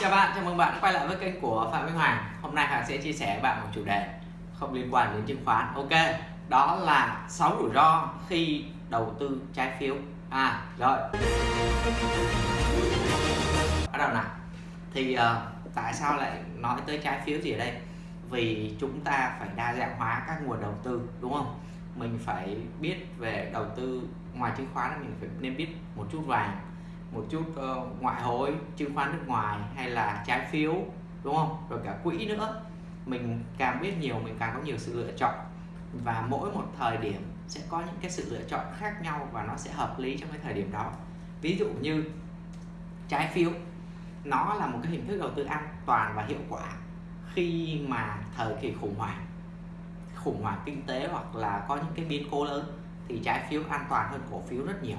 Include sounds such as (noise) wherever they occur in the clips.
Chào bạn, chào mừng bạn đã quay lại với kênh của Phạm Minh Hoàng Hôm nay Hoàng sẽ chia sẻ với bạn một chủ đề không liên quan đến chứng khoán. Ok, đó là 6 rủi ro khi đầu tư trái phiếu. À, rồi. Bắt đầu nào. Thì uh, tại sao lại nói tới trái phiếu gì ở đây? Vì chúng ta phải đa dạng hóa các nguồn đầu tư đúng không? Mình phải biết về đầu tư ngoài chứng khoán mình phải nên biết một chút vàng một chút uh, ngoại hối chứng khoán nước ngoài hay là trái phiếu đúng không? Rồi cả quỹ nữa. Mình càng biết nhiều mình càng có nhiều sự lựa chọn. Và mỗi một thời điểm sẽ có những cái sự lựa chọn khác nhau và nó sẽ hợp lý trong cái thời điểm đó. Ví dụ như trái phiếu nó là một cái hình thức đầu tư an toàn và hiệu quả khi mà thời kỳ khủng hoảng khủng hoảng kinh tế hoặc là có những cái biến cố lớn thì trái phiếu an toàn hơn cổ phiếu rất nhiều.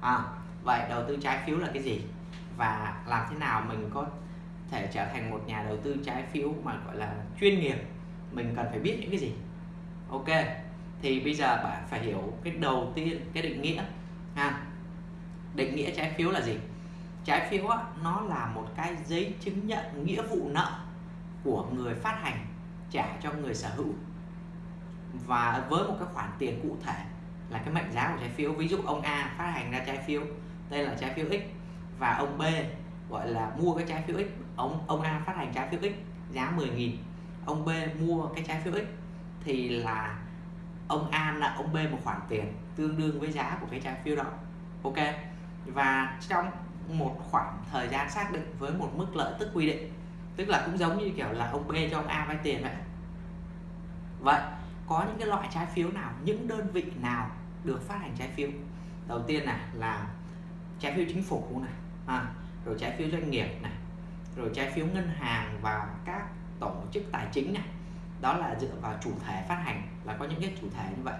À, vậy đầu tư trái phiếu là cái gì? Và làm thế nào mình có thể trở thành một nhà đầu tư trái phiếu mà gọi là chuyên nghiệp? Mình cần phải biết những cái gì? Ok thì bây giờ bạn phải hiểu cái đầu tiên cái định nghĩa ha. Định nghĩa trái phiếu là gì? Trái phiếu á, nó là một cái giấy chứng nhận nghĩa vụ nợ của người phát hành trả cho người sở hữu. Và với một cái khoản tiền cụ thể là cái mệnh giá của trái phiếu. Ví dụ ông A phát hành ra trái phiếu đây là trái phiếu X. Và ông B gọi là mua cái trái phiếu X. Ông ông A phát hành trái phiếu X giá 10.000 ông B mua cái trái phiếu X thì là ông A nợ ông B một khoản tiền tương đương với giá của cái trái phiếu đó. Ok? Và trong một khoảng thời gian xác định với một mức lợi tức quy định, tức là cũng giống như kiểu là ông B cho ông A vay tiền vậy. Vậy, có những cái loại trái phiếu nào, những đơn vị nào được phát hành trái phiếu? Đầu tiên này là trái phiếu chính phủ này à, rồi trái phiếu doanh nghiệp này rồi trái phiếu ngân hàng và các tổ chức tài chính này. Đó là dựa vào chủ thể phát hành là có những cái chủ thể như vậy.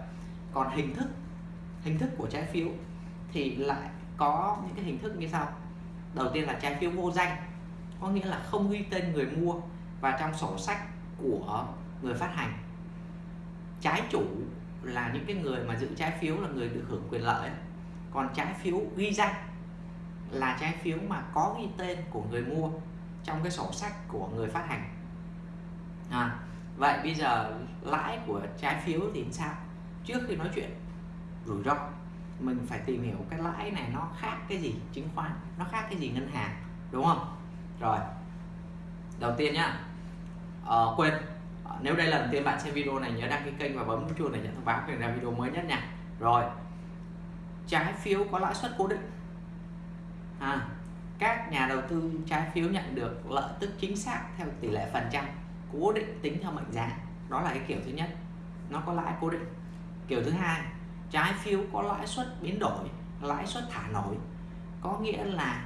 Còn hình thức hình thức của trái phiếu thì lại có những cái hình thức như sau. Đầu tiên là trái phiếu vô danh có nghĩa là không ghi tên người mua và trong sổ sách của người phát hành. Trái chủ là những cái người mà giữ trái phiếu là người được hưởng quyền lợi còn trái phiếu ghi danh là trái phiếu mà có ghi tên của người mua trong cái sổ sách của người phát hành. À, vậy bây giờ lãi của trái phiếu thì sao? Trước khi nói chuyện rủi ro. Mình phải tìm hiểu cái lãi này nó khác cái gì chứng khoán nó khác cái gì ngân hàng đúng không? Rồi đầu tiên nhá. Ờ, quên. Nếu đây là lần tiên bạn xem video này nhớ đăng ký kênh và bấm chuông để nhận thông báo khi ra video mới nhất nha. Rồi trái phiếu có lãi suất cố định. À, các nhà đầu tư trái phiếu nhận được lợi tức chính xác theo tỷ lệ phần trăm cố định tính theo mệnh giá. Đó là cái kiểu thứ nhất nó có lãi cố định. Kiểu thứ hai trái phiếu có lãi suất biến đổi lãi suất thả nổi. Có nghĩa là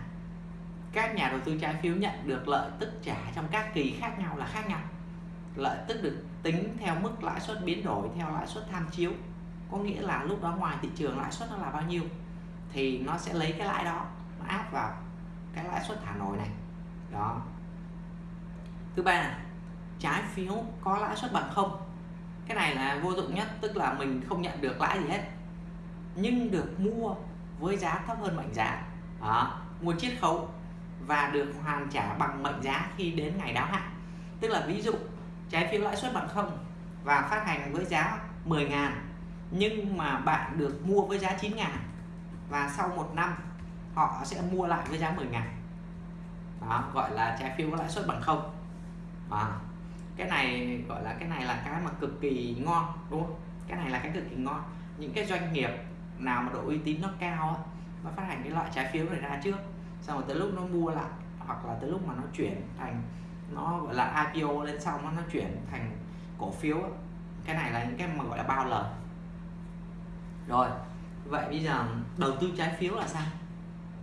các nhà đầu tư trái phiếu nhận được lợi tức trả trong các kỳ khác nhau là khác nhau. Lợi tức được tính theo mức lãi suất biến đổi theo lãi suất tham chiếu có nghĩa là lúc đó ngoài thị trường lãi suất nó là bao nhiêu thì nó sẽ lấy cái lãi đó nó áp vào cái lãi suất thả nổi này. Đó. Thứ ba trái phiếu có lãi suất bằng không? Cái này là vô dụng nhất tức là mình không nhận được lãi gì hết nhưng được mua với giá thấp hơn mệnh giá. Đó, mua chiết khấu và được hoàn trả bằng mệnh giá khi đến ngày đáo hạn. Tức là ví dụ trái phiếu lãi suất bằng không và phát hành với giá 10 ngàn nhưng mà bạn được mua với giá 9 ngàn và sau một năm họ sẽ mua lại với giá 10 ngàn. Đó gọi là trái phiếu có lãi suất bằng không. Đó. cái này gọi là cái này là cái mà cực kỳ ngon đúng không? Cái này là cái cực kỳ ngon. Những cái doanh nghiệp nào mà độ uy tín nó cao nó phát hành cái loại trái phiếu này ra trước xong rồi tới lúc nó mua lại hoặc là tới lúc mà nó chuyển thành nó gọi là IPO lên xong nó, nó chuyển thành cổ phiếu cái này là những cái mà gọi là bao lời rồi, vậy bây giờ đầu tư trái phiếu là sao?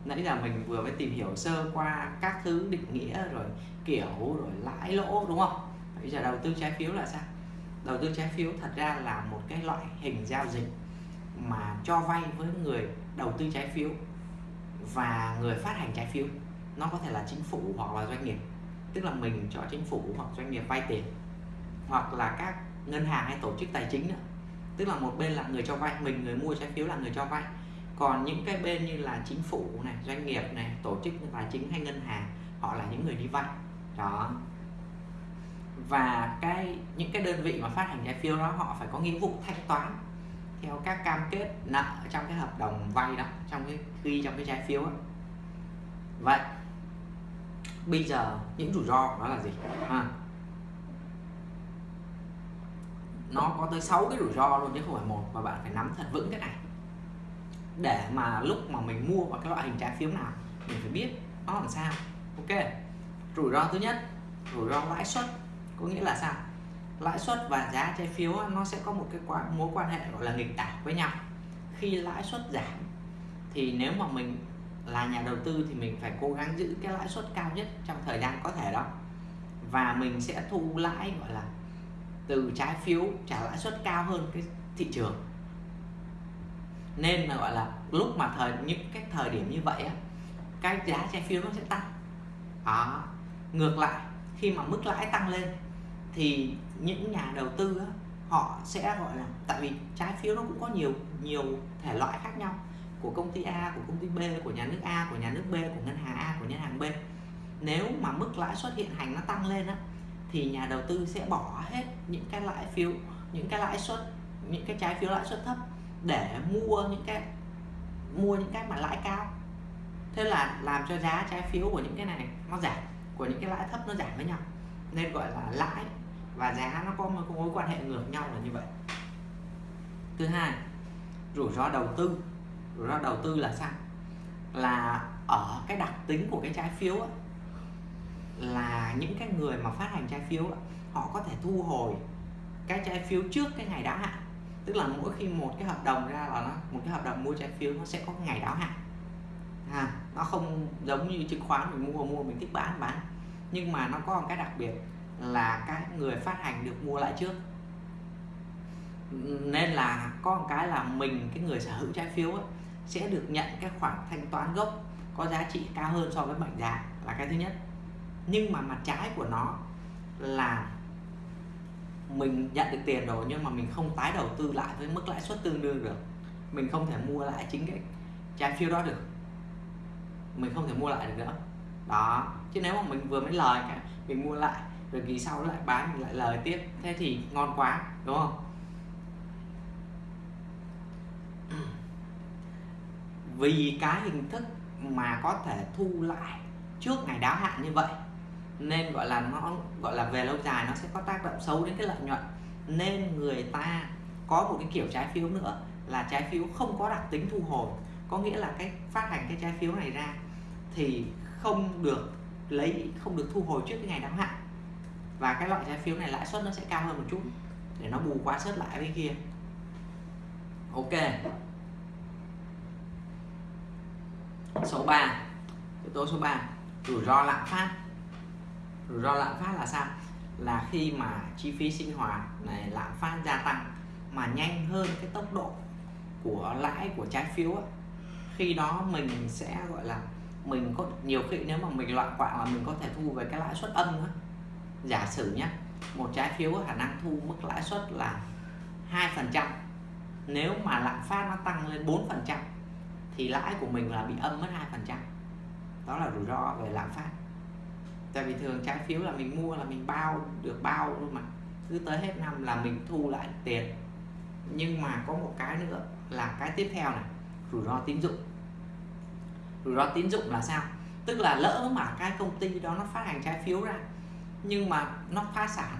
Nãy giờ mình vừa mới tìm hiểu sơ qua các thứ định nghĩa rồi kiểu rồi lãi lỗ, đúng không? Bây giờ đầu tư trái phiếu là sao? Đầu tư trái phiếu thật ra là một cái loại hình giao dịch mà cho vay với người đầu tư trái phiếu và người phát hành trái phiếu. Nó có thể là chính phủ hoặc là doanh nghiệp. Tức là mình cho chính phủ hoặc doanh nghiệp vay tiền. Hoặc là các ngân hàng hay tổ chức tài chính nữa tức là một bên là người cho vay mình người mua trái phiếu là người cho vay. Còn những cái bên như là chính phủ này doanh nghiệp này tổ chức tài chính hay ngân hàng họ là những người đi vay. Đó. Và cái những cái đơn vị mà phát hành trái phiếu đó họ phải có nghĩa vụ thanh toán theo các cam kết nợ trong cái hợp đồng vay đó trong cái ghi trong cái trái phiếu đó. vậy bây giờ những rủi ro đó là gì? À, nó có tới 6 cái rủi ro luôn, chứ không phải một và bạn phải nắm thật vững cái này. Để mà lúc mà mình mua vào cái loại hình trái phiếu nào, mình phải biết nó làm sao. Ok. Rủi ro thứ nhất, rủi ro lãi suất. Có nghĩa là sao? Lãi suất và giá trái phiếu nó sẽ có một cái mối quan hệ gọi là nghịch đảo với nhau. Khi lãi suất giảm, thì nếu mà mình là nhà đầu tư thì mình phải cố gắng giữ cái lãi suất cao nhất trong thời gian có thể đó. Và mình sẽ thu lãi, gọi là từ trái phiếu trả lãi suất cao hơn cái thị trường. Nên là gọi là lúc mà thời những cái thời điểm như vậy á cái giá trái phiếu nó sẽ tăng. Đó. Ngược lại khi mà mức lãi tăng lên thì những nhà đầu tư á, họ sẽ gọi là tại vì trái phiếu nó cũng có nhiều nhiều thể loại khác nhau của công ty A của công ty B của nhà nước A của nhà nước B của ngân hàng A của ngân hàng B. Nếu mà mức lãi suất hiện hành nó tăng lên á thì nhà đầu tư sẽ bỏ hết những cái lãi phiếu những cái lãi suất những cái trái phiếu lãi suất thấp để mua những cái mua những cái mà lãi cao. Thế là làm cho giá trái phiếu của những cái này nó giảm của những cái lãi thấp nó giảm với nhau. Nên gọi là lãi và giá nó có một mối quan hệ ngược nhau là như vậy. Thứ hai rủi ro đầu tư. Rủi ro đầu tư là sao? Là ở cái đặc tính của cái trái phiếu ấy, là những cái người mà phát hành trái phiếu họ có thể thu hồi cái trái phiếu trước cái ngày đáo hạn. Tức là mỗi khi một cái hợp đồng ra là nó một cái hợp đồng mua trái phiếu nó sẽ có ngày đáo hạn. À, nó không giống như chứng khoán mình mua mua mình thích bán bán. Nhưng mà nó có một cái đặc biệt là các người phát hành được mua lại trước. Nên là có một cái là mình cái người sở hữu trái phiếu ấy, sẽ được nhận cái khoản thanh toán gốc có giá trị cao hơn so với mệnh giá là cái thứ nhất nhưng mà mặt trái của nó là mình nhận được tiền rồi nhưng mà mình không tái đầu tư lại với mức lãi suất tương đương được. Mình không thể mua lại chính cái trái phiếu đó được. Mình không thể mua lại được nữa. Đó, chứ nếu mà mình vừa mới lời cả mình mua lại, rồi kỳ sau lại bán, mình lại lời tiếp, thế thì ngon quá, đúng không? Vì cái hình thức mà có thể thu lại trước ngày đáo hạn như vậy nên gọi là nó, gọi là về lâu dài nó sẽ có tác động xấu đến cái lợi nhuận. Nên người ta có một cái kiểu trái phiếu nữa là trái phiếu không có đặc tính thu hồi. Có nghĩa là cái phát hành cái trái phiếu này ra thì không được lấy, không được thu hồi trước cái ngày đáo hạn. Và cái loại trái phiếu này lãi suất nó sẽ cao hơn một chút để nó bù quá suất lại với kia. Ok. Số 3 yếu tố số 3 rủi ro lạm phát rủi ro lạm phát là sao? Là khi mà chi phí sinh hoạt này, lạm phát gia tăng mà nhanh hơn cái tốc độ của lãi của trái phiếu ấy. khi đó mình sẽ, gọi là, mình có nhiều khi nếu mà mình loạn quạng là mình có thể thu về cái lãi suất âm nữa giả sử nhé một trái phiếu có khả năng thu mức lãi suất là hai phần trăm, nếu mà lạm phát nó tăng lên 4 phần trăm thì lãi của mình là bị âm mất hai phần trăm. Đó là rủi ro về lạm phát tại vì thường trái phiếu là mình mua là mình bao được bao luôn mà. Cứ tới hết năm là mình thu lại tiền. Nhưng mà có một cái nữa là cái tiếp theo này rủi ro tín dụng. Rủi ro tín dụng là sao? Tức là lỡ mà cái công ty đó nó phát hành trái phiếu ra nhưng mà nó phá sản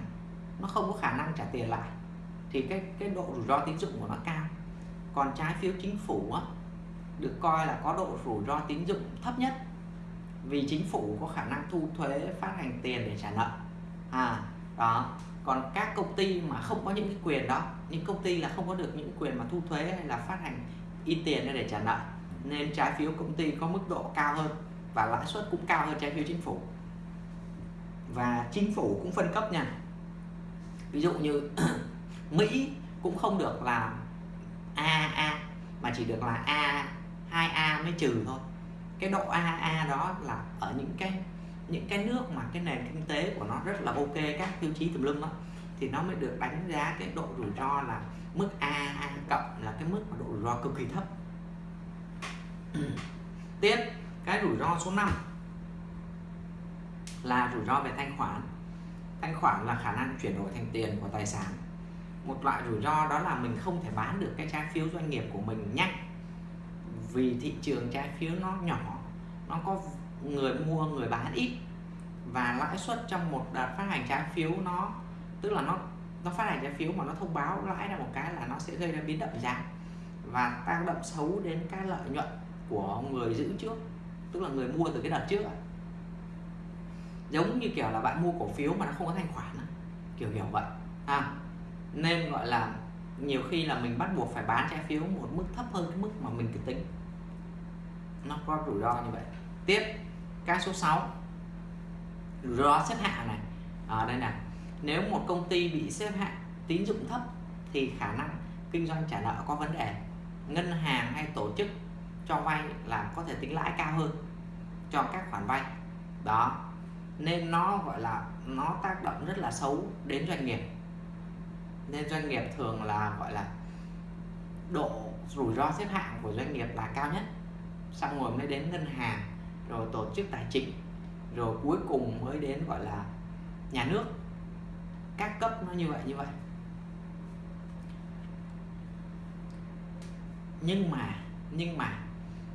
nó không có khả năng trả tiền lại thì cái cái độ rủi ro tín dụng của nó cao. Còn trái phiếu chính phủ á, được coi là có độ rủi ro tín dụng thấp nhất vì chính phủ có khả năng thu thuế, phát hành tiền để trả nợ. À đó. Còn các công ty mà không có những cái quyền đó, những công ty là không có được những quyền mà thu thuế hay là phát hành in tiền để trả nợ, nên trái phiếu công ty có mức độ cao hơn và lãi suất cũng cao hơn trái phiếu chính phủ. Và chính phủ cũng phân cấp nha. Ví dụ như (clears throat) Mỹ cũng không được làm AA mà chỉ được là A 2A mới trừ thôi cái độ AA đó là ở những cái những cái nước mà cái nền kinh tế của nó rất là ok, các tiêu chí tùm lum đó thì nó mới được đánh giá cái độ rủi ro là mức AA cộng là cái mức mà độ rủi ro cực kỳ thấp. (clears throat) Tiếp, cái rủi ro số 5 là rủi ro về thanh khoản. Thanh khoản là khả năng chuyển đổi thành tiền của tài sản. Một loại rủi ro đó là mình không thể bán được cái trái phiếu doanh nghiệp của mình nhanh vì thị trường trái phiếu nó nhỏ nó có người mua người bán ít. Và lãi suất trong một đợt phát hành trái phiếu nó tức là nó nó phát hành trái phiếu mà nó thông báo lãi ra một cái là nó sẽ gây ra biến động giá và tác động xấu đến cái lợi nhuận của người giữ trước tức là người mua từ cái đợt trước giống như kiểu là bạn mua cổ phiếu mà nó không có thanh khoản kiểu kiểu vậy. À, nên gọi là nhiều khi là mình bắt buộc phải bán trái phiếu một mức thấp hơn cái mức mà mình cứ tính nó có rủi ro như vậy. Tiếp, cái số 6 rủi ro xếp hạng này. Ở đây này nếu một công ty bị xếp hạng tín dụng thấp thì khả năng kinh doanh trả nợ có vấn đề. Ngân hàng hay tổ chức cho vay là có thể tính lãi cao hơn cho các khoản vay. Đó. Nên nó gọi là, nó tác động rất là xấu đến doanh nghiệp. Nên doanh nghiệp thường là, gọi là, độ rủi ro xếp hạng của doanh nghiệp là cao nhất xong rồi mới đến ngân hàng, rồi tổ chức tài chính, rồi cuối cùng mới đến, gọi là, nhà nước. Các cấp nó như vậy như vậy. Nhưng mà nhưng mà,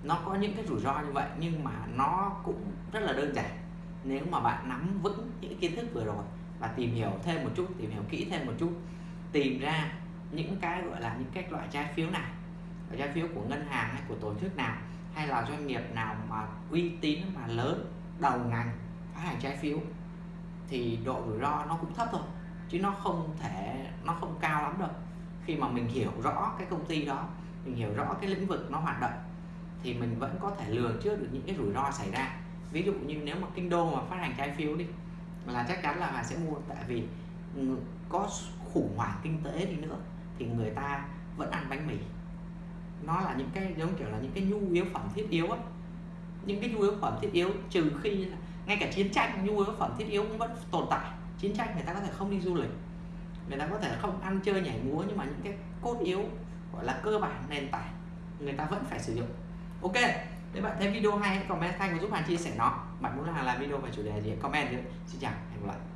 nó có những cái rủi ro như vậy, nhưng mà nó cũng rất là đơn giản. Nếu mà bạn nắm vững những kiến thức vừa rồi và tìm hiểu thêm một chút, tìm hiểu kỹ thêm một chút, tìm ra những cái, gọi là, những cái loại trái phiếu nào trái phiếu của ngân hàng hay của tổ chức nào hay là doanh nghiệp nào mà uy tín mà lớn, đầu ngành phát hành trái phiếu, thì độ rủi ro nó cũng thấp thôi, chứ nó không thể, nó không cao lắm đâu. Khi mà mình hiểu rõ cái công ty đó, mình hiểu rõ cái lĩnh vực nó hoạt động, thì mình vẫn có thể lường trước được những cái rủi ro xảy ra. Ví dụ như nếu mà kinh đô mà phát hành trái phiếu đi, là chắc chắn là bạn sẽ mua, tại vì ừ, có khủng hoảng kinh tế đi nữa, thì người ta vẫn ăn bánh mì nó là những cái giống kiểu là những cái nhu yếu phẩm thiết yếu á, những cái nhu yếu phẩm thiết yếu trừ khi là ngay cả chiến tranh nhu yếu phẩm thiết yếu cũng vẫn tồn tại. Chiến tranh người ta có thể không đi du lịch người ta có thể không ăn chơi nhảy múa nhưng mà những cái cốt yếu gọi là cơ bản nền tảng người ta vẫn phải sử dụng. Ok nếu bạn thấy video hay hãy comment thanh và giúp bạn chia sẻ nó. Bạn muốn là làm video về chủ đề gì comment đi xin chào hẹn gặp lại.